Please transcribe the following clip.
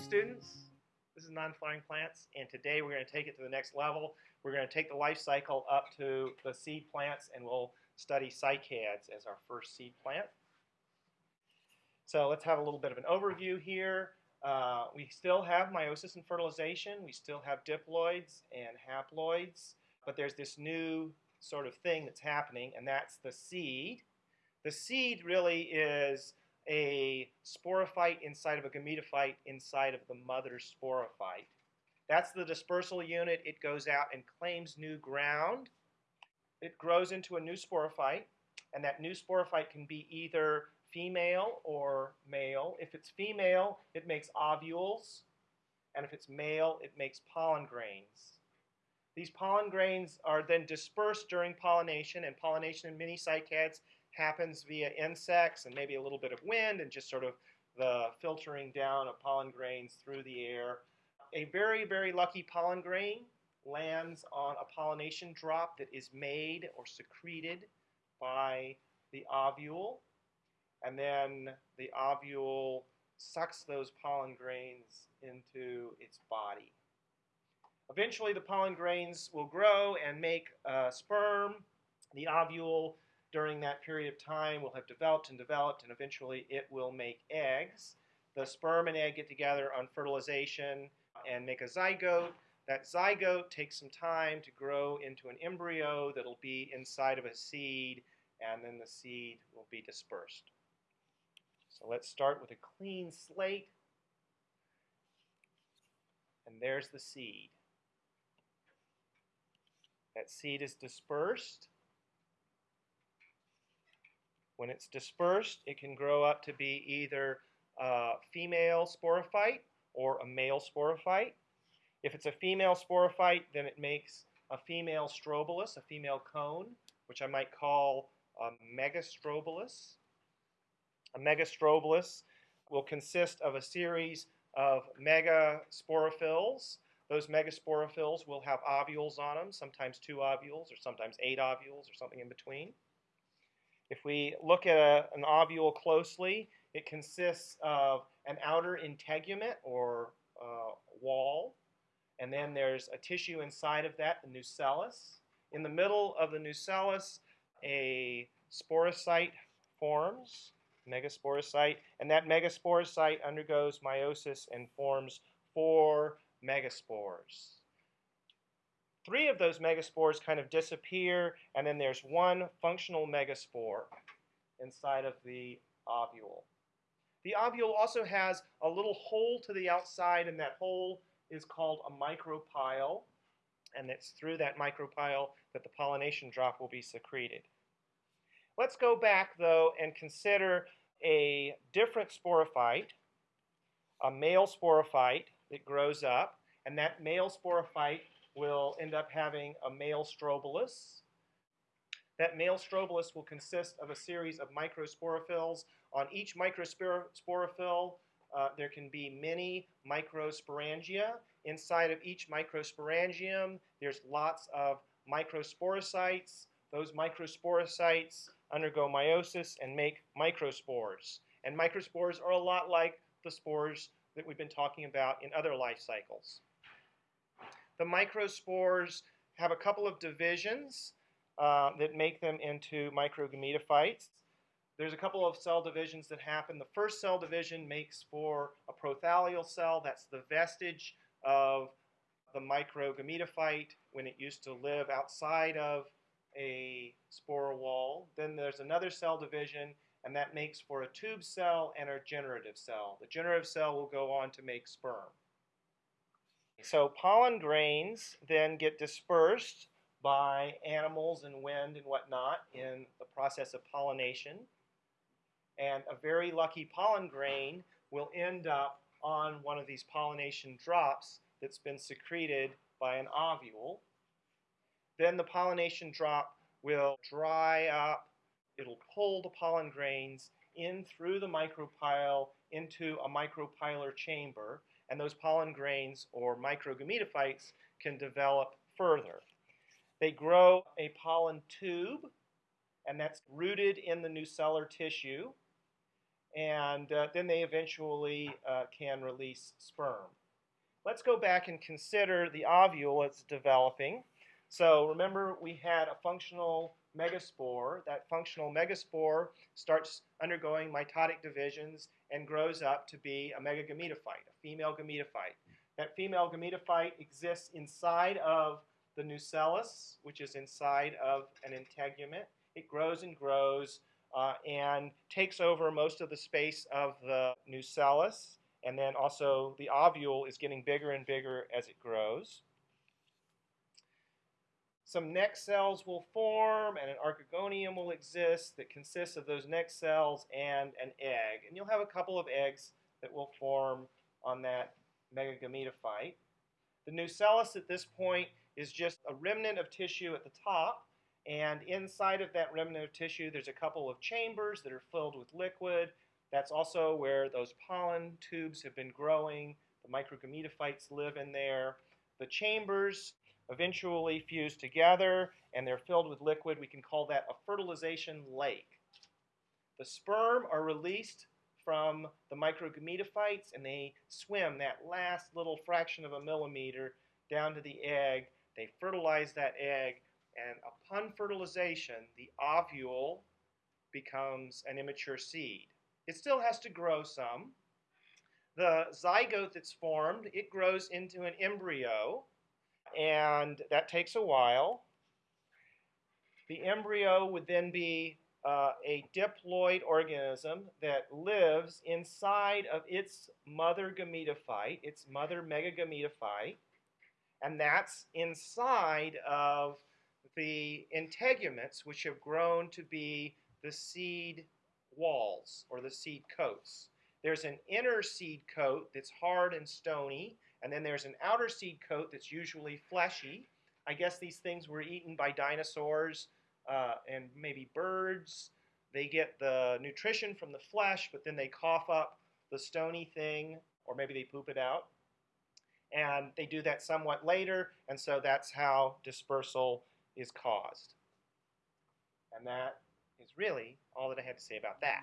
students. This is non-flowering plants, and today we're going to take it to the next level. We're going to take the life cycle up to the seed plants, and we'll study cycads as our first seed plant. So let's have a little bit of an overview here. Uh, we still have meiosis and fertilization. We still have diploids and haploids, but there's this new sort of thing that's happening, and that's the seed. The seed really is a sporophyte inside of a gametophyte inside of the mother sporophyte. That's the dispersal unit. It goes out and claims new ground. It grows into a new sporophyte, and that new sporophyte can be either female or male. If it's female, it makes ovules, and if it's male, it makes pollen grains. These pollen grains are then dispersed during pollination, and pollination in many cycads happens via insects and maybe a little bit of wind and just sort of the filtering down of pollen grains through the air. A very, very lucky pollen grain lands on a pollination drop that is made or secreted by the ovule, and then the ovule sucks those pollen grains into its body. Eventually, the pollen grains will grow and make a sperm. The ovule during that period of time will have developed and developed, and eventually it will make eggs. The sperm and egg get together on fertilization and make a zygote. That zygote takes some time to grow into an embryo that'll be inside of a seed, and then the seed will be dispersed. So let's start with a clean slate. And there's the seed. That seed is dispersed. When it's dispersed, it can grow up to be either a female sporophyte or a male sporophyte. If it's a female sporophyte, then it makes a female strobilus, a female cone, which I might call a megastrobilus. A megastrobilus will consist of a series of megasporophylls. Those megasporophylls will have ovules on them, sometimes two ovules or sometimes eight ovules or something in between. If we look at a, an ovule closely, it consists of an outer integument or uh, wall, and then there's a tissue inside of that, the nucellus. In the middle of the nucellus, a sporocyte forms, megasporocyte, and that megasporocyte undergoes meiosis and forms four megaspores. Three of those megaspores kind of disappear, and then there's one functional megaspore inside of the ovule. The ovule also has a little hole to the outside, and that hole is called a micropyle, and it's through that micropyle that the pollination drop will be secreted. Let's go back, though, and consider a different sporophyte, a male sporophyte that grows up, and that male sporophyte will end up having a male strobilus. That male strobilus will consist of a series of microsporophylls. On each microsporophyll, uh, there can be many microsporangia. Inside of each microsporangium, there's lots of microsporocytes. Those microsporocytes undergo meiosis and make microspores. And microspores are a lot like the spores that we've been talking about in other life cycles. The microspores have a couple of divisions uh, that make them into microgametophytes. There's a couple of cell divisions that happen. The first cell division makes for a prothallial cell. That's the vestige of the microgametophyte when it used to live outside of a spore wall. Then there's another cell division, and that makes for a tube cell and a generative cell. The generative cell will go on to make sperm. So pollen grains then get dispersed by animals and wind and whatnot in the process of pollination. And a very lucky pollen grain will end up on one of these pollination drops that's been secreted by an ovule. Then the pollination drop will dry up. It'll pull the pollen grains in through the micropyle into a micropylar chamber and those pollen grains or microgametophytes can develop further. They grow a pollen tube, and that's rooted in the nucellar tissue. and uh, then they eventually uh, can release sperm. Let's go back and consider the ovule as developing. So remember we had a functional megaspore. That functional megaspore starts undergoing mitotic divisions and grows up to be a megagametophyte, a female gametophyte. That female gametophyte exists inside of the nucellus, which is inside of an integument. It grows and grows uh, and takes over most of the space of the nucellus. And then also the ovule is getting bigger and bigger as it grows. Some neck cells will form and an archegonium will exist that consists of those neck cells and an egg. And you'll have a couple of eggs that will form on that megagametophyte. The nucellus at this point is just a remnant of tissue at the top and inside of that remnant of tissue, there's a couple of chambers that are filled with liquid. That's also where those pollen tubes have been growing. The microgametophytes live in there. The chambers eventually fuse together and they're filled with liquid. We can call that a fertilization lake. The sperm are released from the microgametophytes and they swim that last little fraction of a millimeter down to the egg. They fertilize that egg and upon fertilization, the ovule becomes an immature seed. It still has to grow some. The zygote that's formed, it grows into an embryo, and that takes a while. The embryo would then be uh, a diploid organism that lives inside of its mother gametophyte, its mother megagametophyte, and that's inside of the integuments, which have grown to be the seed walls or the seed coats. There's an inner seed coat that's hard and stony, and then there's an outer seed coat that's usually fleshy. I guess these things were eaten by dinosaurs uh, and maybe birds. They get the nutrition from the flesh, but then they cough up the stony thing, or maybe they poop it out. And they do that somewhat later, and so that's how dispersal is caused. And that is really all that I had to say about that.